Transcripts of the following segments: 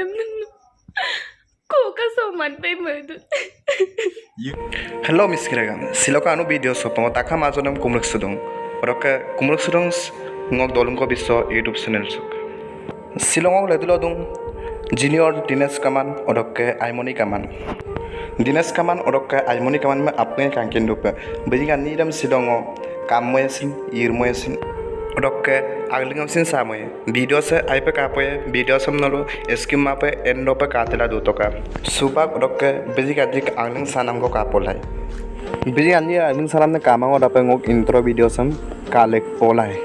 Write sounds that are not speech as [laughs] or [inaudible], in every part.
ಬಂದಿದ್ದು hello' miss কিৰাগান শিলকা আনু বিদিঅ' চপাও তাকা মাজৰ নাম কুমৰক চুদং পৰকে কুমৰক চুদং মোক দলংক বিশ্ব ইউটিউব চেনেল চুক শ্বিলঙক লেদুল দং জিনিয়ৰ দিনেশ কামান অদককে আইমণি কামান দিনেশ কামান অদককে আইমণি কামান মই আপুনি কাংকিন ৰূপে বেজি গান নিৰম শ্বিলঙক কাম মৈ আছিল ইৰ মৈ আছিল অদককে அங்கிலும் சின் சாமே வீடியோஸ் அப்போ காப்பே வீடியோஸ் எஸ்கிம் மாப்பே என்ன காத்தில தூ தோக்கா சூப்பா உடக்க பிஜி கதிக் அங்கிலும் சானம் காப்போலாய் பிஜி அஞ்சி அங்கிலும் சாலம் காமாங்க டப்பே உங்க இன்ட்ரோ வீடியோஸ் காலே போலாய்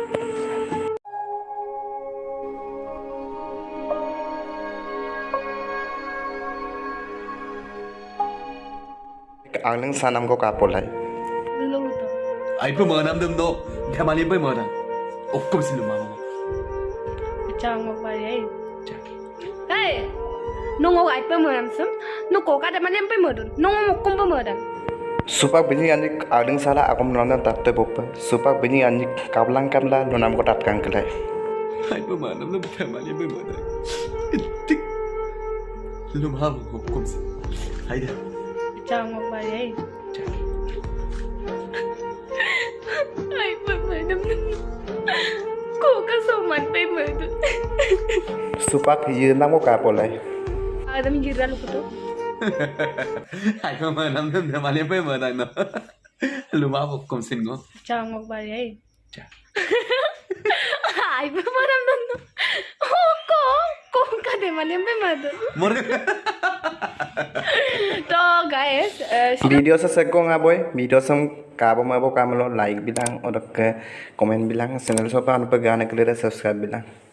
அங்கிலும் சானம் காப்போலாய் ஐப்பு மனம் தும் தோ ধেমালি পাই মৰা ఒక్కమిసిల్లు మా అమ్మ nung ông ấy bơm mờ làm sớm nung cổ cá đã mà lên bơm mờ đun nung ông cũng bơm mờ đun supak bini ani adeng sala akom nonton tapte bopa supak bini ani kablang kamla nonam ko tap kang kelai hai pa manam nam pamani be mada tik lum ham ko kom hai da chang mo ba supak hiji iya, nang mo ka pole. Ada ah, mi jiran lu putu. [laughs] Ai ko mana nang nang mali pe mana no. Lu ma bok kom sin go. Cha mo ba ye. Cha. Ai pe mana nang nang. Ko ko ko ka de mali pe mana. Mor. To guys, video selesai kok nggak boy? Video sem kamu mau kamu lo like bilang, udah ke komen bilang, channel sopan pegangan kalian subscribe bilang.